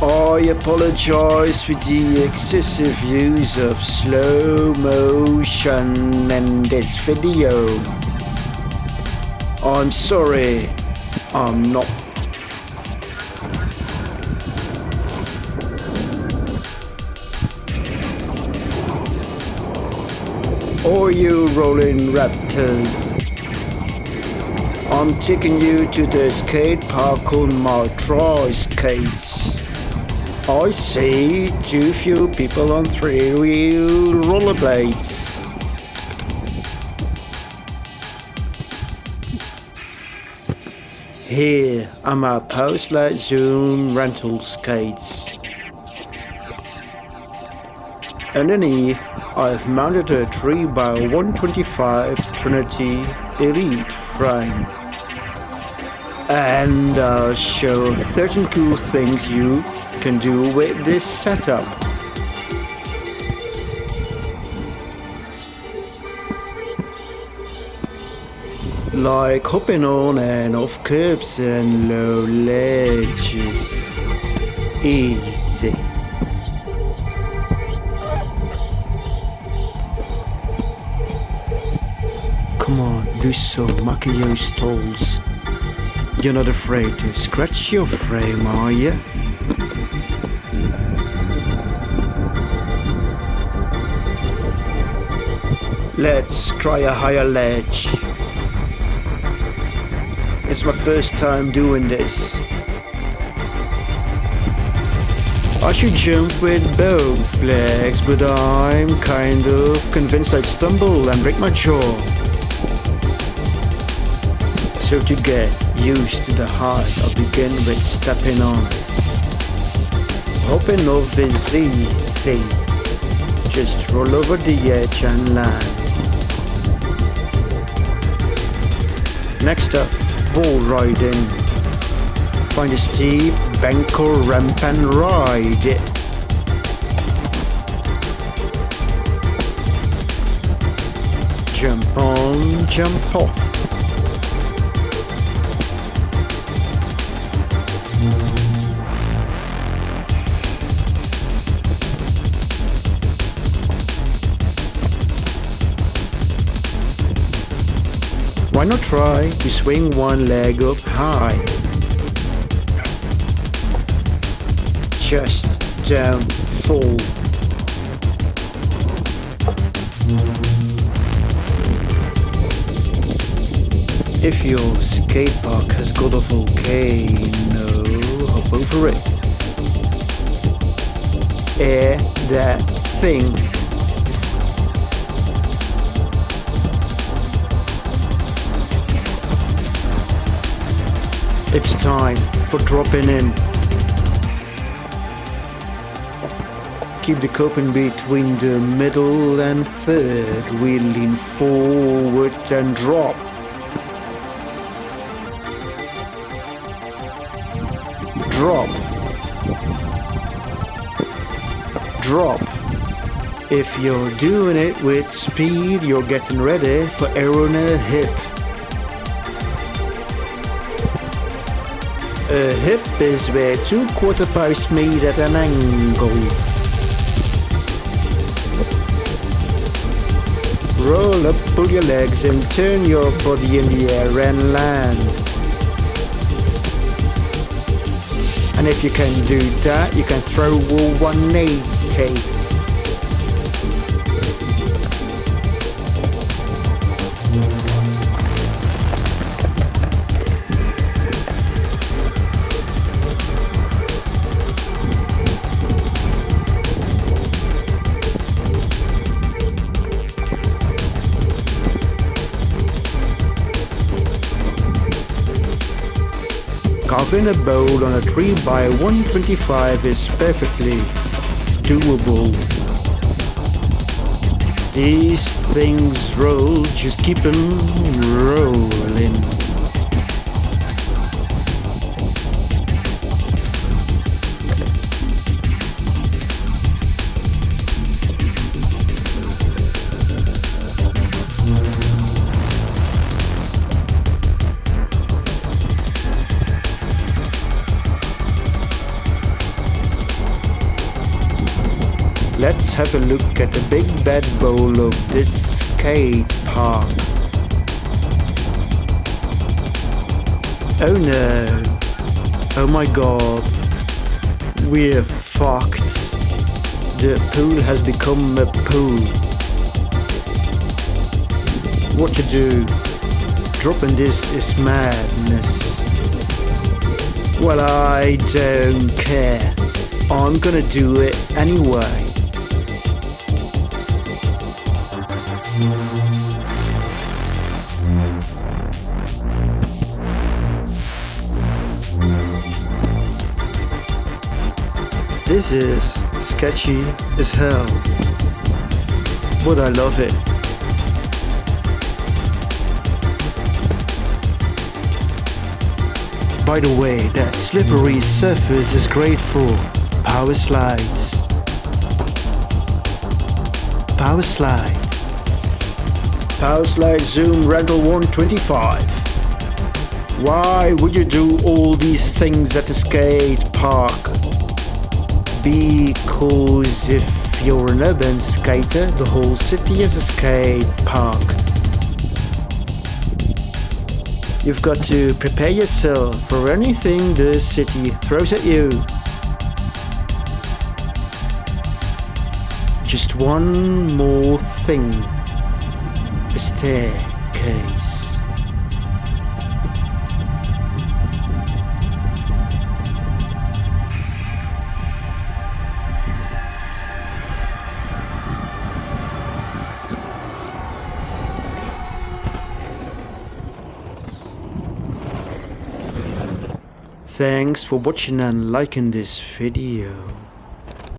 I apologize for the excessive use of slow motion in this video. I'm sorry, I'm not. Are you rolling raptors? I'm taking you to the skate park on my tri skates. I see too few people on three-wheel rollerblades. Here are my Powerslide zoom rental skates. Underneath, I've mounted a 3x125 Trinity Elite frame. And I'll show 13 cool things you can do with this setup. Like hopping on and off curbs and low ledges. Easy. Come on, do some Makio stalls. You're not afraid to scratch your frame, are you? Let's try a higher ledge. It's my first time doing this. I should jump with both legs, but I'm kind of convinced I'd stumble and break my jaw. So to get used to the height, I'll begin with stepping on. Hopping off is easy. Just roll over the edge and land. Next up, wall riding. Find a steep bank or ramp and ride it. Jump on, jump off. Why not try to swing one leg up high? Just don't fall. If your skate park has got a volcano, hop over it. Air that thing It's time for dropping in. Keep the cup in between the middle and third. We lean forward and drop. Drop. Drop. If you're doing it with speed, you're getting ready for arrow in a hip. Øh, a hip is where two quarter posts meet at an er angle. Roll up, pull your legs and turn your body in the air and land. And if you can do that, you can throw wall 180. Carving a bowl on a 3 by 125 is perfectly doable. These things roll, just keep them rolling. Let's have a look at the big bad bowl of this skate park. Oh no. Oh my god. We're fucked. The pool has become a pool. What to do? Dropping this is madness. Well, I don't care. I'm gonna do it anyway. This is sketchy as hell, but I love it. By the way, that slippery surface is great for power slides. Power slide. Powerslide zoom rental 125. Why would you do all these things at the skate park? Because if you're an urban skater, the whole city is a skate park. You've got to prepare yourself for anything the city throws at you. Just one more thing. A staircase. Thanks for watching and liking this video.